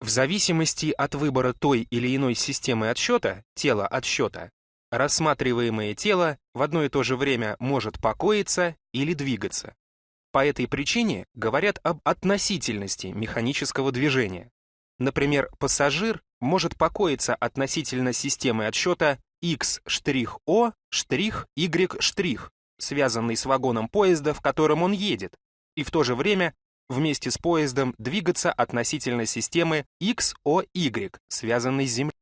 В зависимости от выбора той или иной системы отсчета, тела отсчета, рассматриваемое тело в одно и то же время может покоиться или двигаться. По этой причине говорят об относительности механического движения. Например, пассажир может покоиться относительно системы отсчета X'-O', Y', связанной с вагоном поезда, в котором он едет, и в то же время вместе с поездом двигаться относительно системы XOY, связанной с Землей.